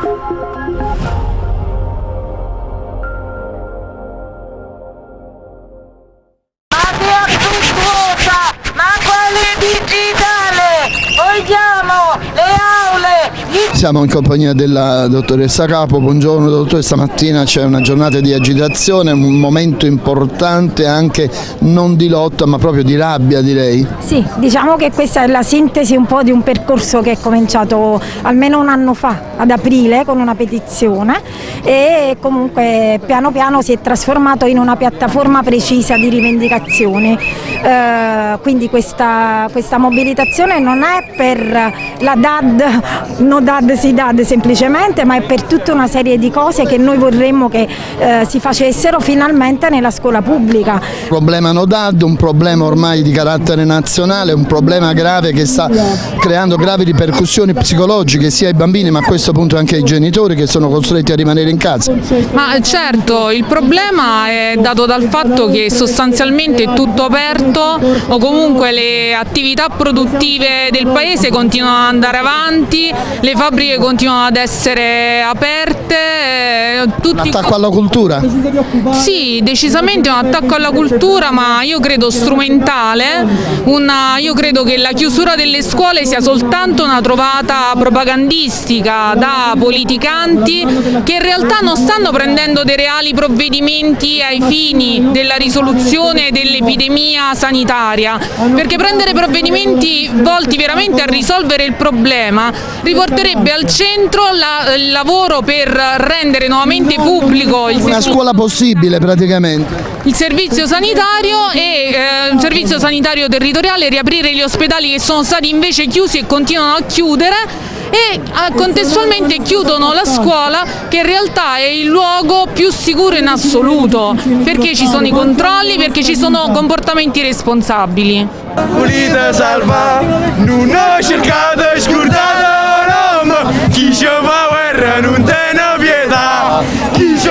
Thank you. Siamo in compagnia della dottoressa Capo, buongiorno dottoressa, stamattina c'è una giornata di agitazione, un momento importante anche non di lotta ma proprio di rabbia direi. Sì, diciamo che questa è la sintesi un po' di un percorso che è cominciato almeno un anno fa, ad aprile, con una petizione e comunque piano piano si è trasformato in una piattaforma precisa di rivendicazioni. Eh, quindi questa, questa mobilitazione non è per la DAD, no DAD Si DAD semplicemente, ma è per tutta una serie di cose che noi vorremmo che eh, si facessero finalmente nella scuola pubblica. Un problema no DAD, un problema ormai di carattere nazionale, un problema grave che sta creando gravi ripercussioni psicologiche sia ai bambini ma a questo punto anche ai genitori che sono costretti a rimanere in casa. Ma certo, il problema è dato dal fatto che sostanzialmente è tutto aperto o comunque le attività produttive del paese continuano ad andare avanti, le fabbriche fabbriche continuano ad essere aperte. Eh, tutti... Un attacco alla cultura? Sì, decisamente un attacco alla cultura, ma io credo strumentale. Una, io credo che la chiusura delle scuole sia soltanto una trovata propagandistica da politicanti che in realtà non stanno prendendo dei reali provvedimenti ai fini della risoluzione dell'epidemia sanitaria, perché prendere provvedimenti volti veramente a risolvere il problema riporterebbe al centro la, il lavoro per rendere nuovamente pubblico il una scuola possibile praticamente. il servizio sanitario e eh, un servizio sanitario territoriale riaprire gli ospedali che sono stati invece chiusi e continuano a chiudere e ah, contestualmente chiudono la scuola che in realtà è il luogo più sicuro in assoluto perché ci sono i controlli, perché ci sono comportamenti responsabili. Pulita salva, non ho cercato scordata chi ci fa guerra non te ne pietà, chi ci